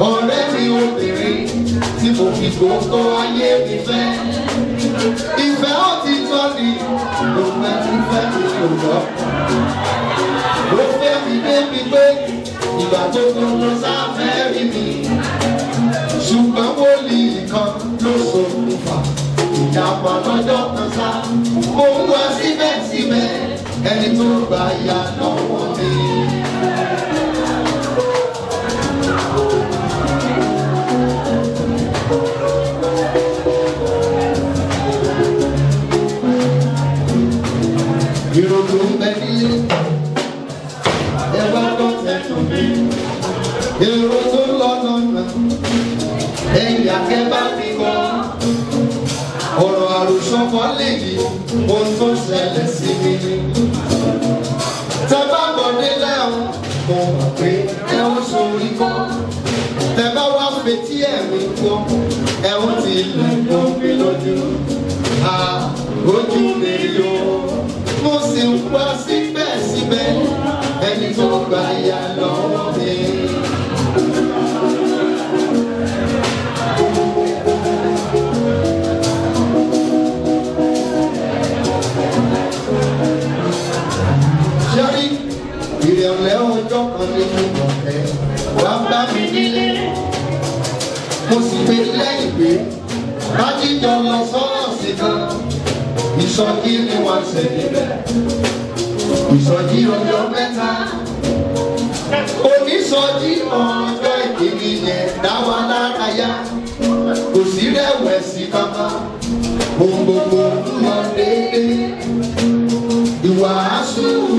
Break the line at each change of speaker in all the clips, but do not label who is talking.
Ọ̀rẹ́ mi obìnrin tí mo fi gbogbo ayé mi fẹ́. Ìfẹ́ òtítọ́ ni ló fẹ́ mi fẹ́ mi ò lọ ó fẹ́ mi débi pé ìgbà tó lọ sáfẹ́ rí mi. ṣùgbọ́n wòlíì kan ló ṣokùnfà ìjàpá lọ́jọ́ kan sá. mo ń wá síbẹ̀síbẹ̀ ẹni tó gbà yà lọ́wọ́ mi. Ìrònú ń bẹ nílé ẹ wá gbọ́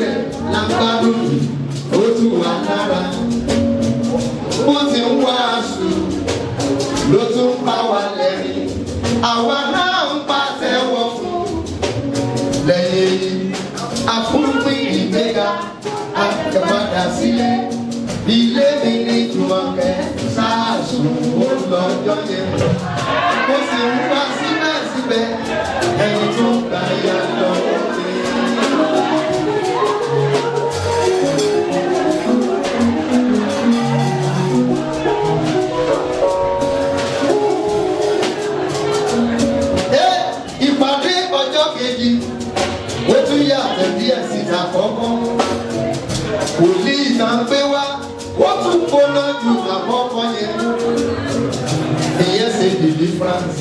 rẹ̀ lágbádùn ó tù wá lára. Bó ti ń wàásù ló tún bá wa lẹ́rìn àwa náà ń pàtẹ́wọ́ fún. Lẹ́yìn àfúnpín ìgbéga àtẹ̀padà sílé ilé mi ní jùmọ̀kẹ́ sáàsùn ó lọ́jọ́ yẹn mo sì ń wá síbẹ̀síbẹ̀ ẹni tó gbà yà lọ́wọ́ Wòlíì náà gbé wá, ó tún gbóná ju àkọ́kọ́ yẹn. Ìyẹn ṣe deliverance.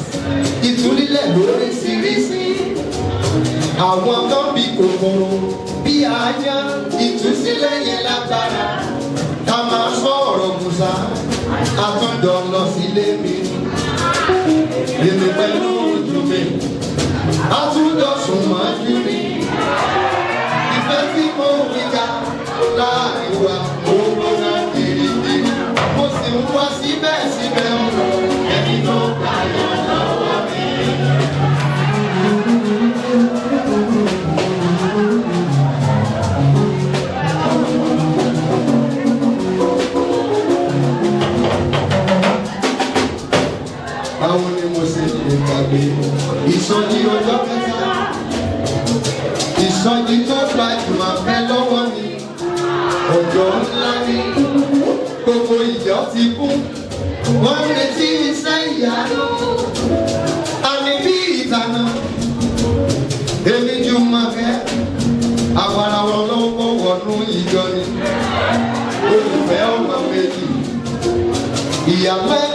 Ìtúlílẹ̀ lóríṣiríṣi. Àwọn kan kòkòrò bí ajá. Ìtúsílẹ̀ yẹn lágbára. Ká máa sọ ọ̀rọ̀ Musa. Àtúndọ̀ lọ sílé mi. Èmi pẹ̀lú ojú mi. Àtúndọ̀ sùn mọ́jú mi láàárín wa owó náà kirikiri mo sì ń wá síbẹ̀síbẹ̀ ọ̀rọ̀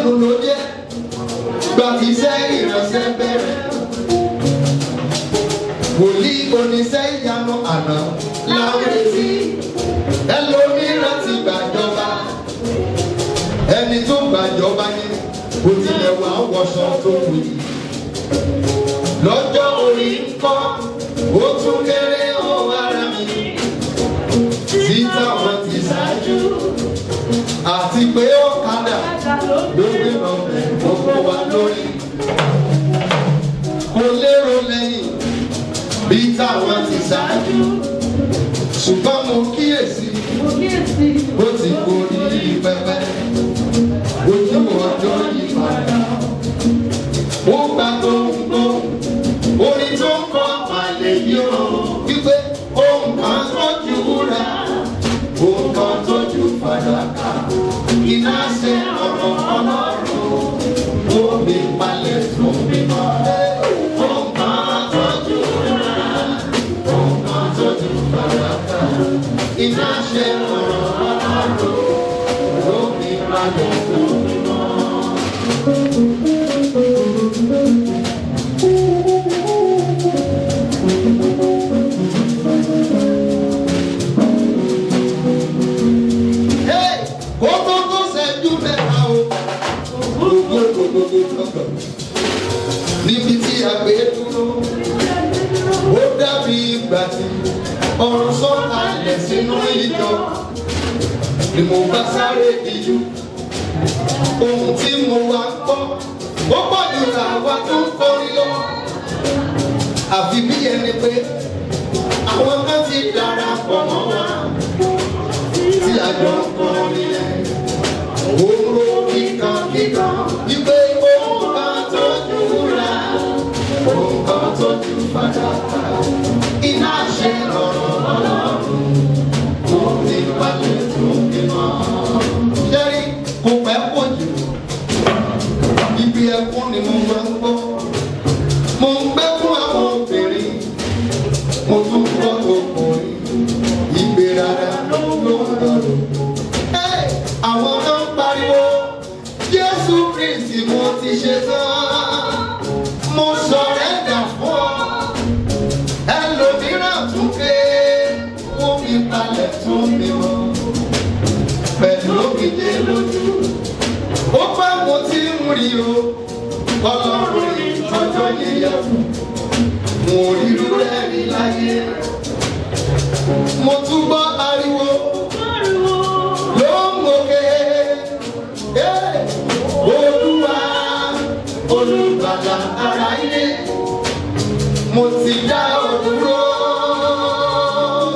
ẹnu ló jẹ́. Gbàtíṣẹ́ ìránṣẹ́ bẹ̀rẹ̀. Wòlíì oníṣẹ́ ìyanu àná láwọn etí ẹlòmíràn ti gbàjọba. Ẹni tó gbàjọba yẹn kò tilẹ̀ wà wọṣọ tó wù yìí lọ́jọ́ orí àti pé ọ̀kadà ló gbé rọ̀bẹ̀ gbogbo wa lórí. Kò lérò lẹ́yìn bí táwọn ti ṣáájú. Ṣùgbọ́n mo kíyèsí bó ti gorí pẹpẹ. Ó pọ̀ jù làwa tó ń kọrin lọ. Àfi bí ẹni pé àwọn kan ti darapọ̀ mọ́ wa tí a jọ ń kọrin olùgbàlà ara ilé mo ti dá òdúró.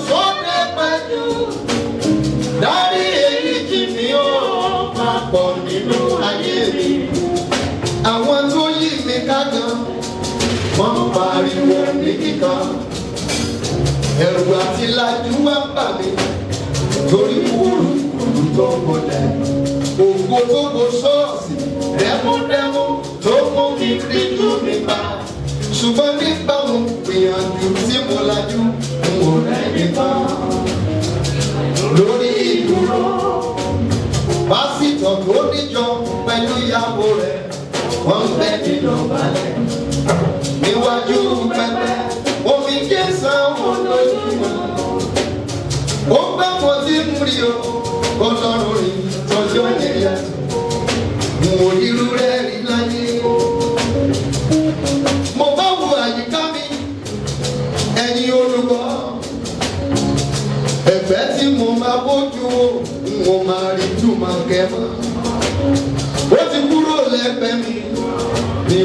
Sókè pẹ̀lú dárí èyí jì mí ó papọ̀ nínú ayé mi. Àwọn tó yí mi ká gan wọ́n pariwo ní kíkan ẹ̀rù àti lajú wá ń bà mí torí kúrú kúrú tó gbọdẹ ògo tó bo ṣọ́ọ̀ṣì ṣùgbọ́n nígbà mo gbìyànjú tí mo lajú n ò rẹ́ni tán lórí ìdúró pásítọ̀ tó níjọ pẹ̀lú ìyàwó rẹ̀ wọ́n ń bẹ́ nínú balẹ̀. Níwájú pẹpẹ omi kẹsàn án lójúmọ́ ó gbẹ́ mo ti ń rí o ọlọ́run rí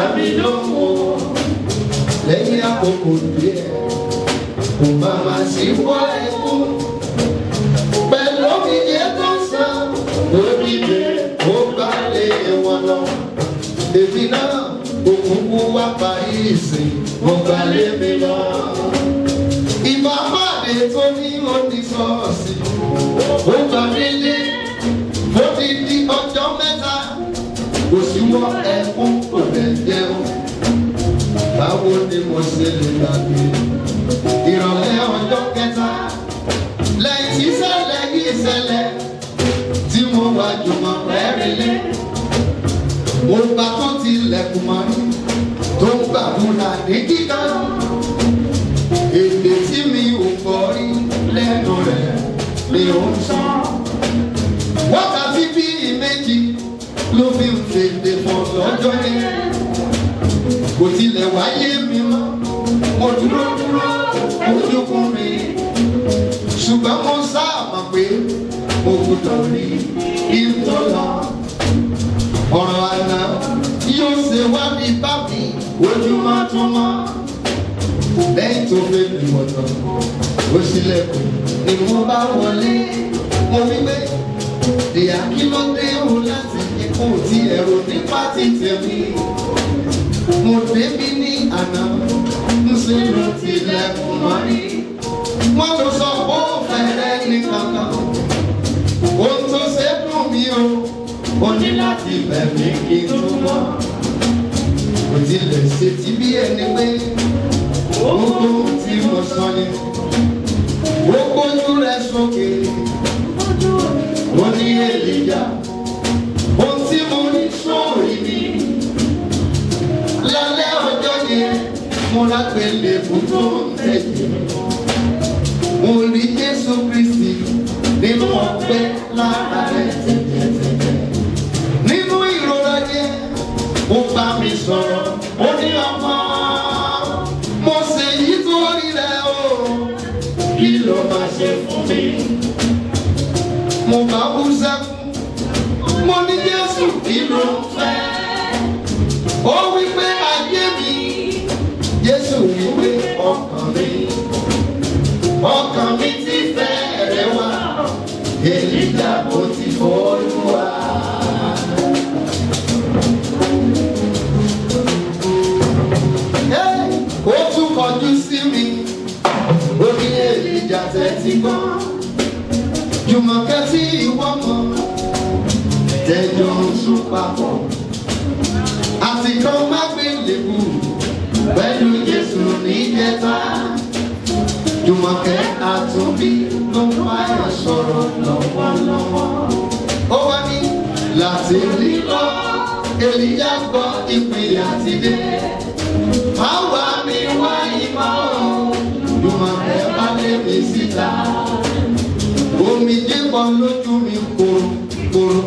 dàbí lóko lẹ́yìn àkókò díẹ̀ kò má má sí bọ́ ẹkún pẹ̀lú omiyé tó sàn ó dìde ó gbálẹ̀ wọn lọ. Èmi náà òkùnkùn wá parí ìsìn mo gbálẹ̀ mi lọ. Ìbá pàdé tó ní oníṣọ́ọ̀sì ó gbà délé ó ti di ọjọ́ mẹ́ta. Kò sí wọ ẹkún kò jẹun báwo ni mo ṣe lè gbàgbé. Ìrọ̀lẹ́ ọjọ́ kẹta lẹ́yìn tí ṣẹlẹ̀ yìí ṣẹlẹ̀ tí olúwa jùmọ̀ rẹ́rìnlé. Mo bá tó tilẹ̀kùn mọ́ rí tó ń gbàdúrà ní kíkà èdè tí mi ò gbọ́ rí lẹ́nu rẹ̀ ni ó ń sọ. Wákàtí bíi méjì ló fi ń fèdè fún lọ́jọ́ yẹn. Kò tilẹ̀ mi mọ́ mo dúró dúró ojúkún mi. Ṣùgbọ́n mo sáàmà pé mo gbọdọ̀ rí ìtọ́lá ọ̀rọ̀ àná yóò ṣe wá bí bá mi ojúmọ́ tó mọ́ lẹ́yìn tó fẹ́ mi wọ̀tọ̀ ó ṣílẹ̀kùn ni mo bá wọlé. Mo wí pé ìyá kí ló dé o láti ikú tí ẹ̀rọ nípa ti tẹ̀mí mo débi ní àná ló tilẹ̀kùn mọ́rí wọ́n lọ sọ pé ó fẹ́rẹ́ ní kankan. Ohun o ó ní láti bẹ̀ mí kí n tó mọ́. Kò tilẹ̀ ṣe ti bí ẹni pé gbogbo tí mo sọ ni. Ó gbójú rẹ̀ mo lágbèlè fún èlìjà kò ti fọ́lùwà. ó tún kọjú sí mi. Ó ní èlìjà tẹ́tí gbọ́. Jùmọ̀kẹ́ tí ìwọ mọ̀. Tẹ́jọ́ ń sún papọ̀. Kan má gbé lèkù pẹ̀lú jésù níjẹta. Jùmọ̀kẹ́ àtúnbí ló ń ẹ sọ̀rọ̀ lọ́wọ́lọ́wọ́. ó wá ní láti lílọ èlìyá gbọ́ ìpè àti dé. má wá mi wá ìmọ̀ jùmọ̀kẹ́ bá lé mi síta. omi jẹ́bọ̀ lójú mi kóró kóró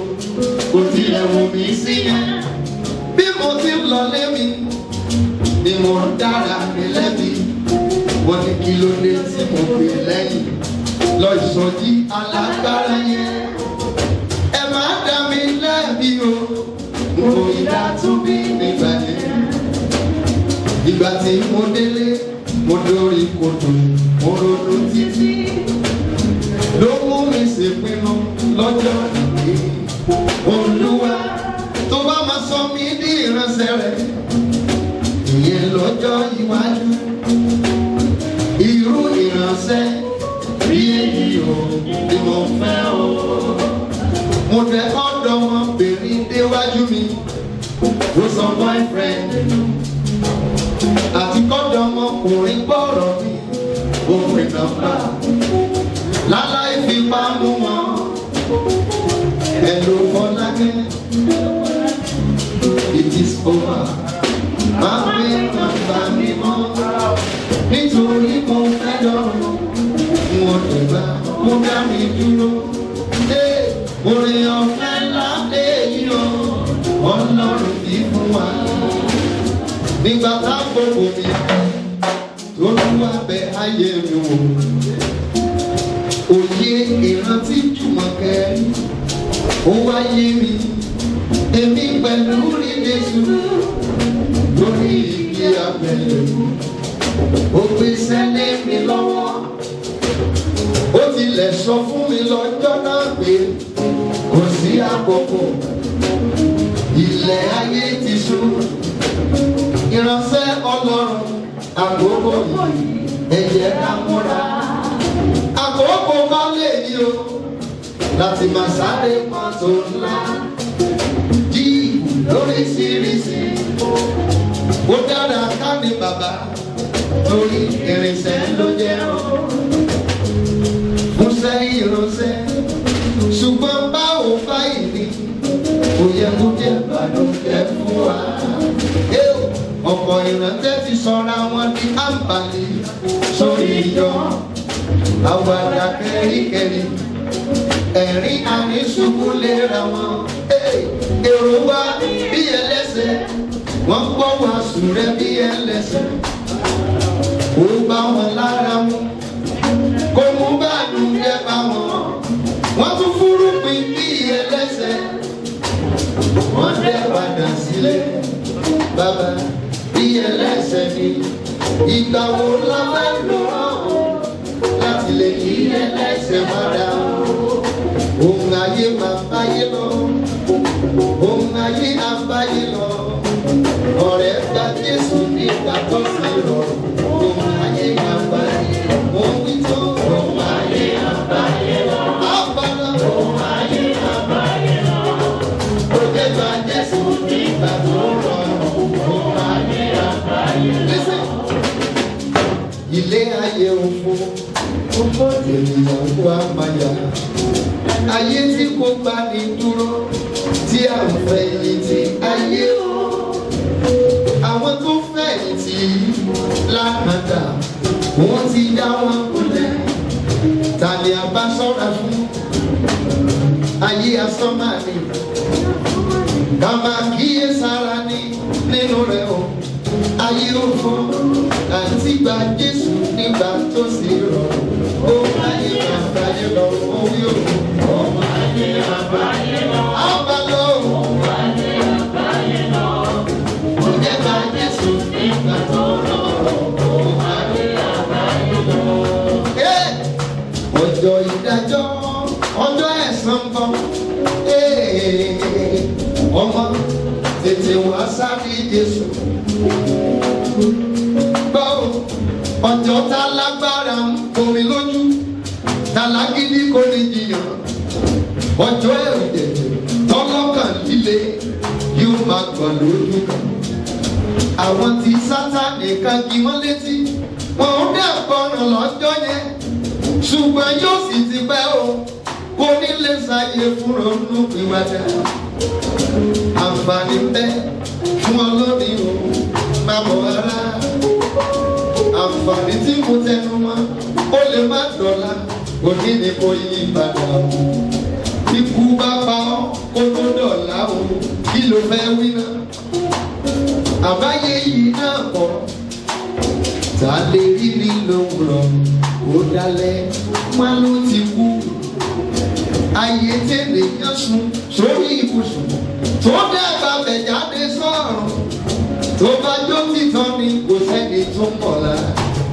kò tilẹ̀ wù mí sí bí mo ti lọ lé mi ni mo dára mi lẹ́bi wọ́n ní kí ló dé tí mo pè lẹ́yìn lọ ìsọjí alágbára yẹn. ẹ máa dá mi lẹ́bi o mo ìdá tún bí nígbà yẹn. ìgbà tí mo délé mo dórí kodò mo ronú títí nọ́mbà láláì fipá mú wọn. Ẹ̀lò fọlákẹ́. It is over. Máa gbé nọ́mbà mi mọ́. Nítorí mo fẹ́ lọ́rùn wọn lè gbà kó dá mi dúró. Ṣé orin ọ̀fẹ́ láde yìí o, ọlọ́run í fún wa. Nígbà lù wá bẹ ayé mi wò. Òye ìrántí Jùmọ̀kẹ́. Ó wáyé mi. Èmi pẹ̀lú rí Jésù. Lórí igi abẹ́lẹ̀ ó gbé sẹ́lẹ̀ mi lọ́wọ́. Ó tilẹ̀ sọ fún mi lọ́jọ́ náà pé kò sí àkókò. Ilẹ̀ ayé àkókò yìí ẹ̀jẹ̀ ká múra àkókò kan lè ní o láti máa sáré mọ́tò ńlá jí lóríṣiríṣi ó dára ká ní bàbá torí irinṣẹ́ ló jẹ́ o. Fúnṣẹ́ ìránṣẹ́ ṣùgbọ́n báwo báyìí bànújẹ́ fún wa. Ọ̀pọ̀ ìrántẹ́ ti sọra wọn di àǹbálí sórí ìjọ àwàdà kẹ́ríkẹ́rí. Ẹ̀rín àníṣubú léra wọn. èrò wa bí ẹlẹ́sẹ̀. Wọ́n gbọ́ wàásù rẹ bí ẹlẹ́sẹ̀. Kó bá wọn lára mu. Kó mú bànújẹ́ bá wọn. Wọ́n tún fúrúpin bí ẹlẹ́sẹ̀. Wọ́n dẹ́ padà sílé. Bàbá ẹlẹ́sẹ̀ ni ìgbà wo la fẹ́ lò ó láti lè kí ẹlẹ́sẹ̀ padà ohun ayé máa báyé lọ. Ohun ayé á lọ. Ọ̀rẹ́ gba Jésù nígbà tó sì ènìyàn wá máa yá ayé tí kò bá ní dúró tí à ń fẹ̀yìntì ayé o. àwọn tó fẹ̀yìntì lákàtà wọ́n ti dá wọn kulẹ̀ tàbí àbá sọ́ra fún? Ayé asán máa ní. Máa kíyè sára ní nínú rẹ̀ o. Ayé òfò àti gba Jésù nígbà tó sì rọrùn Ọjọ́ ìdájọ́, ọjọ́ ẹ̀san bọ̀. Ọmọ tètè wá sáré Jésù. Gbọ́ ọjọ́ tá lágbára ọjọ́ ẹ̀rùjẹ̀ tọ́lọ́kàn líle yóò máa gbọ̀n lójú kan. àwọn tí sátánì kan kí wọ́n létí wọn ò dẹ̀ gbọ́ràn lọ́jọ́ yẹn ṣùgbọ́n yóò sì ti pẹ́ o kò ní lè ṣàyè fún ronú ìwádà. àǹfààní bẹ́ fún ọlọ́ni o máa bọ̀ rárá. àǹfààní tí mo tẹnu mọ́ ó lè má dọ̀la òní ni mo yí padà o ló fẹ́ wí náà. àbáyé yìí náà kọ́. Ta lè rí ní lówùrọ̀ ó dalẹ̀ má ló ti kú. ayé tẹ̀lé yẹn sùn sórí ibùsùn tó dẹ́gbà bẹ̀ jáde sọ̀rọ̀ tó bá jó títọ́ ni kò sẹ́ni tó mọ̀ la.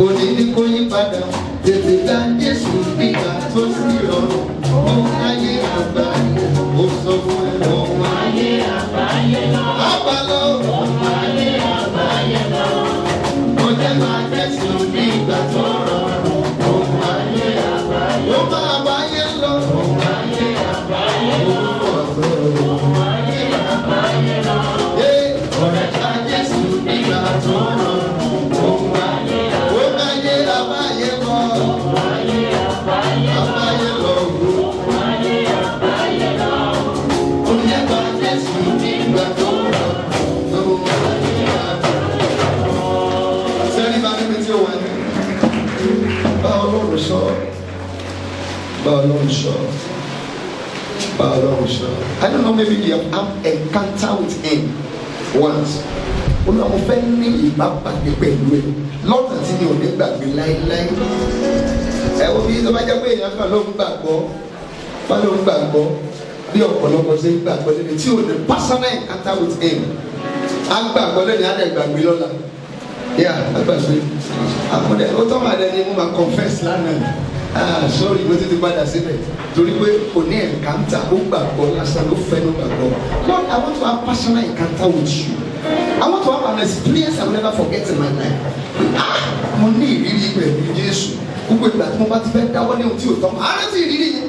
Òní ni kò yí padà tètè dá Jésù nígbà tó sì rọrùn ohun ayé àgbáyé ó sọ fún ẹ ohun àgbáyé lọ. Mo jẹ́ máa Jésù nígbà tó I don't know maybe you have had encounter with him once. Olúwa mo fẹ́ ní ìbápàdé pẹ̀lú ẹ. Lọ́nà tí mi ò ní gbàgbé láéláé. Ẹ wo bí tó bá jẹ́ pé èèyàn kan ló ń gbàgbọ́ bá ló ń gbàgbọ́ bí ọ̀pọ̀lọpọ̀ ṣe ń gbàgbọ́ lẹ́nu tí o ní personal encounter with him. Á gbàgbọ́ lẹ́nu á dẹ̀ gbàgbé lọ́la. Yà á gbàgbé. Àkọ́dẹ ó tọ́ màá dẹni mo máa confess lánàá ah sorry mo ti ti padà síbẹ̀. Torí pé kò ní encounter ó gbàgbọ́ lásán ló fẹ́ ló gbàgbọ́. Lord I want to have personal encounter with you. I want to have an experience I will never forget in my life. Ah mo ní ìrírí pẹ̀lú Jésù. Gbogbo ìgbà tí mo bá ti fẹ́ dáwọ́ ní ohun tí ò tọ́ mọ́ àárẹ̀ sí ìrírí yẹn.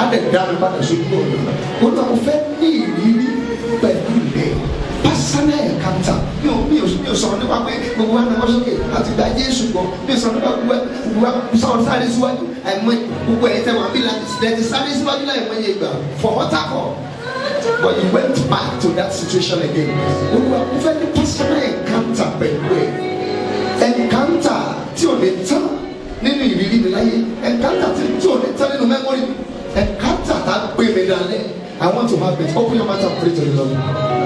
Á dẹ̀ dá mi padà sójú ọ̀nà. Olùwà mo fẹ́ ní ìrírí pẹ̀lú personal encounter mi ò mi ò mi ò sọ̀rọ̀ nípa pé gbogbo wa náà sókè àti gba Jésù gbọ́. Mi ò sọ̀rọ̀ nípa gbogbo gbogbo wa sọ̀rọ̀ sáré síwájú. Àìmọ̀ gbogbo ẹ̀ tẹ̀ wọ́n bí láti sáré síwájú láì mọ̀ iye gbà fọwọ́ takọ̀ but you went back to that situation again. Olúwa mo fẹ́ ní personal encounter pẹ̀lú ẹ̀. Encounter tí ò lè tán nínú ìrírí mi láyé. Encounter tí ò lè tán nínú memory encounter tá a gbé mi dalẹ̀ I want to have it. Open your mouth and pray to the Lord.